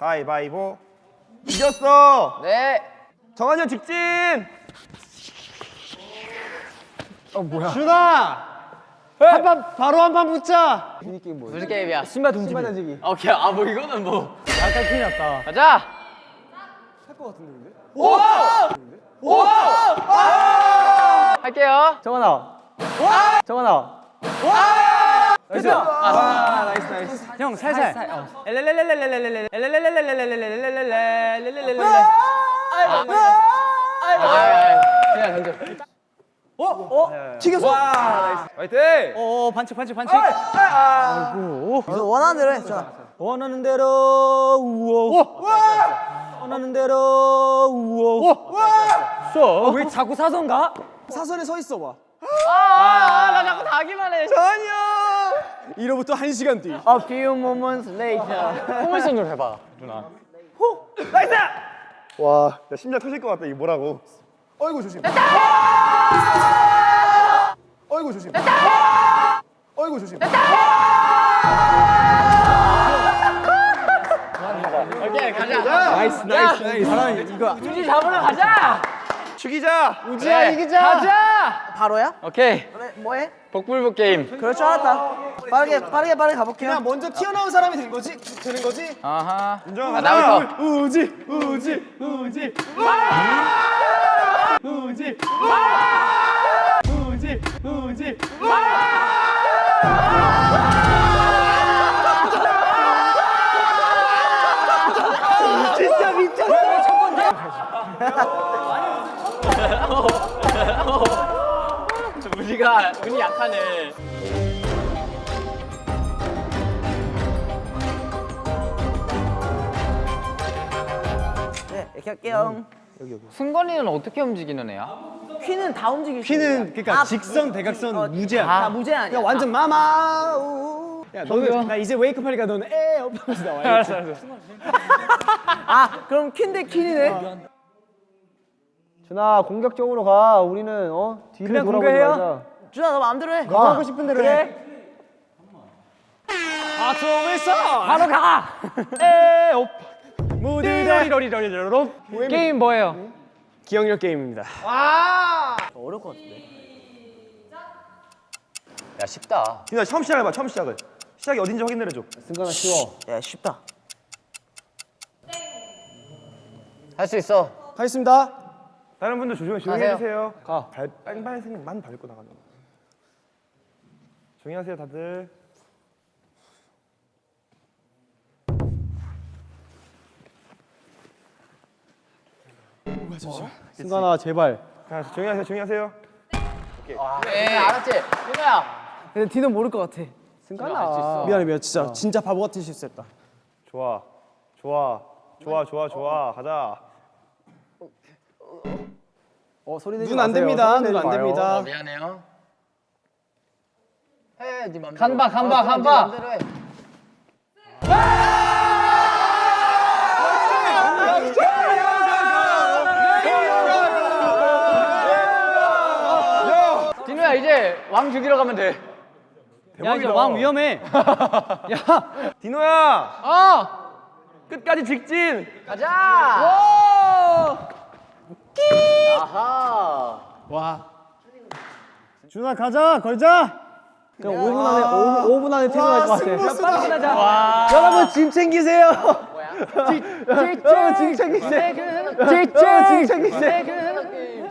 가위바위보. 이겼어. 네. 정한이 형 직진. 준아! 한 판 바로 한 판 붙자. 무슨 게임이야? 신발 던지기. 신발 던지기. 오케이. 아 뭐 이거는 뭐. 약간 큰일 났다. 가자. 할게요. 정한아. 정한아. 됐어. 아 나이스 나이스. 형 살살. 어. 아, 나이스. 어. 아, 해. 이로부터 한 시간 뒤. A few moments later. 포물선으로 해봐. 와, 야, 심장 터질 것 같다. 이게 뭐라고? 어이구 조심. 어이구 조심. 어이구 조심. 오케이, 가자. nice nice nice. 이거 우지 잡으러 가자. 죽이자. 우지야 그래. 이기자. 가자. 바로야? 오케이. 그래 뭐해? 복불복 게임. 그럴 줄 알았다. 빠르게 빠르게 빠르게 가볼게요. 그냥 먼저 튀어나온 사람이 된 거지? 되는 거지? 아하. 인정. 아, 나부터. 우지 우지 우지. 우지 우지 우지. 진짜 미쳤어. 첫 번째. 우지가 운이 약하네. 네 이렇게 할게요. 승건이는 어떻게 움직이는 애야? 휘는 다 움직일 수 피는 있어요. 그러니까 아, 직선 대각선 어, 무제한. 아 무제한 아니야. 야 완전 마마. 우. 야 너는 나 이제 웨이크업 하니까 너는 에 업하면서 나와. 알았어 알았어. 아 그럼 퀸 대 퀸이네. 준아 공격적으로 가. 우리는 어 뒤를 그냥 공격해요? 말자. 준아 너 마음대로 해. 너 하고 싶은 대로 해. 바통을 써. 바로 가. 에 업. 무디더리러리러리러. 게임 뭐예요? 기억력 게임입니다. 어려울 것 같은데. 야, 쉽다. 디나 처음 시작해봐. 처음 시작을. 시작이 어딘지 확인 내려줘. 승관아 쉬워. 야 쉽다. 할 수 있어. 하겠습니다. 다른 분들 조용히 조용히 하세요. 해주세요. 가. 발 빨간색만 밟고 나가는 거. 조용히 하세요, 다들. 승관아 제발. 자, 조용히 하세요, 조용히 하세요. 네, 알았지? 윤호야. 근데 디는 모를 것 같아. 승관아. 미안해 미안 진짜 진짜 바보 같은 실수했다. 좋아, 좋아, 좋아, 좋아, 좋아. 가자. 어 소리 내지 눈안 됩니다. 눈안 어, 됩니다. 미안해요. 해, 네 맘대로. 간바, 간바, 어, 그럼 간바. 네 맘대로 해. 디노야 이제 왕 죽이러 가면 돼. 야 이제 왕 위험해. 야. 디노야, 어, 끝까지 직진. 가자. 아하. 와. 준아 가자 걸자. 그냥 5분 안에 5분, 5분 안에 퇴근할 것 같아. 빨리 끝나자. 여러분 짐 챙기세요. 여러분 짐 챙기세요. 여러분 짐 챙기세요.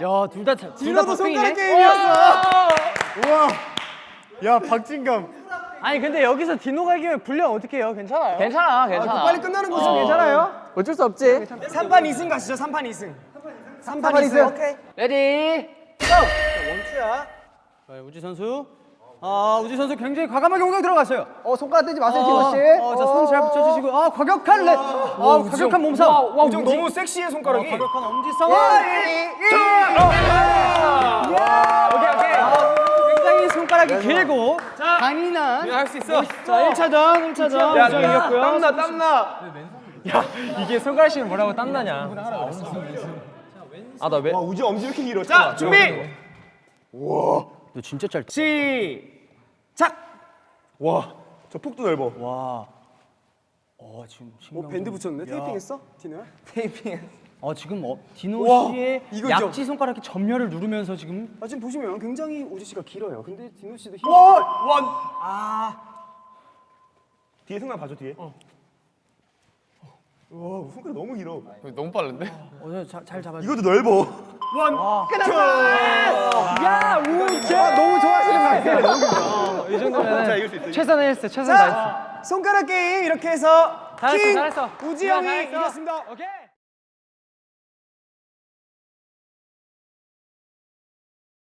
야 둘 다 둘 다 손가락 게임이었어. 우와. 야 박진감. 아니 근데 여기서 디노가 이기면 분량 어떻게 해요? 괜찮아요? 괜찮아, 괜찮아. 빨리 끝나는 거죠? 괜찮아요? 어쩔 수 없지. 3판 2승 가시죠. 3판 2승. 3판 2승. 오케이. Ready. One two야. 자, 우지 선수. 아, 우지 선수 굉장히 과감하게 공격 들어갔어요. 어 손가락 떼지 마세요 어, 씨. 어, 자, 손 잘 붙여주시고. 아, 과격한 렛. 아, 과격한 몸싸움. 와, 와, 우지 너무 섹시해 손가락이. 어, 과격한 엄지 싸움. 오케이, 오케이. 아, 굉장히 손가락이 길고 강인한. 할수 있어. 자, 1차전, 1차전. 야, 우정이 이겼고요. 땀나, 땀나. 이게 손가락이 뭐라고 땀나냐? 아, 나 왜? 와, 우지 엄지 왜 이렇게 길어? 자, 준비. 너 진짜 짧다. 시작. 와, 저 폭도 넓어. 와. 어 지금 뭐 신경 밴드 좀- 붙였네? 야. 테이핑했어? 디노야? 어 지금 어, 디노 우와, 씨의 이거죠? 약지 손가락이 점멸을 누르면서 지금 아 지금 보시면 굉장히 우지 씨가 길어요. 근데 디노 씨도 힘. 뒤에 승관 봐줘 뒤에. 와 손가락 너무 길어. 너무 빠른데? 어, 잘, 잘 잡아. 이것도 넓어. 야 우지. 아, 너무 좋아하시는 것 같아요. 이 정도면 자 이길 수 있어. 최선을 했어. 최선 다했어. 손가락 게임 이렇게 해서 잘했어, 킹. 우지 형이. 이겼습니다. 오케이.